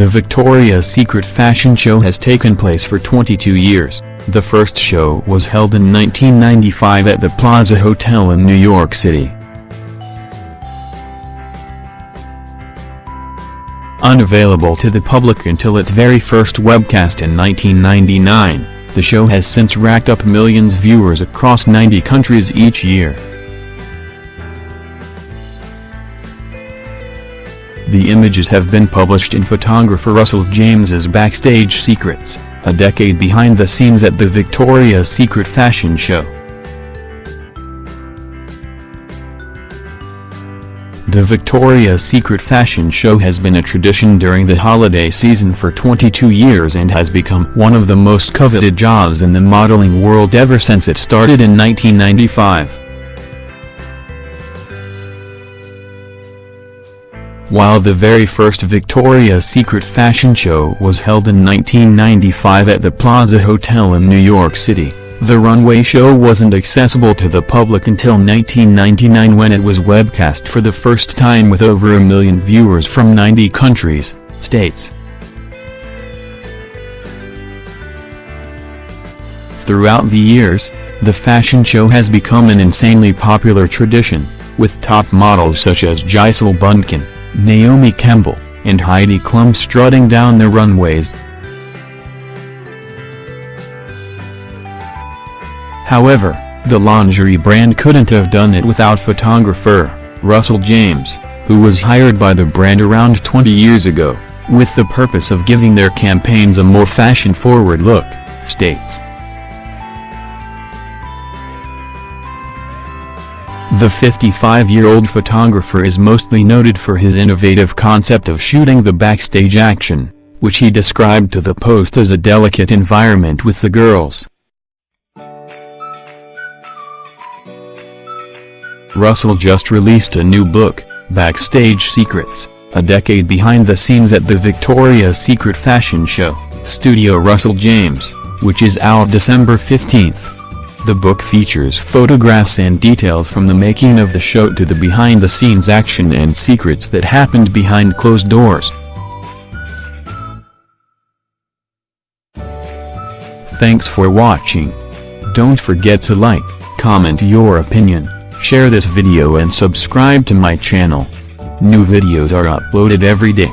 The Victoria's Secret fashion show has taken place for 22 years. The first show was held in 1995 at the Plaza Hotel in New York City. Unavailable to the public until its very first webcast in 1999, the show has since racked up millions viewers across 90 countries each year. The images have been published in photographer Russell James's Backstage Secrets, a decade behind the scenes at the Victoria's Secret fashion show. The Victoria's Secret fashion show has been a tradition during the holiday season for 22 years and has become one of the most coveted jobs in the modeling world ever since it started in 1995. While the very first Victoria's Secret fashion show was held in 1995 at the Plaza Hotel in New York City, the runway show wasn't accessible to the public until 1999 when it was webcast for the first time with over a million viewers from 90 countries, states. Throughout the years, the fashion show has become an insanely popular tradition, with top models such as Gisele Bündchen, Naomi Campbell, and Heidi Klum strutting down the runways. However, the lingerie brand couldn't have done it without photographer, Russell James, who was hired by the brand around 20 years ago, with the purpose of giving their campaigns a more fashion-forward look, states. The 55-year-old photographer is mostly noted for his innovative concept of shooting the backstage action, which he described to the Post as a delicate environment with the girls. Russell just released a new book, Backstage Secrets, a decade behind the scenes at the Victoria's Secret fashion show, Studio Russell James, which is out December 15th. The book features photographs and details from the making of the show to the behind-the-scenes action and secrets that happened behind closed doors. Thanks for watching. Don't forget to like, comment your opinion, share this video and subscribe to my channel. New videos are uploaded every day.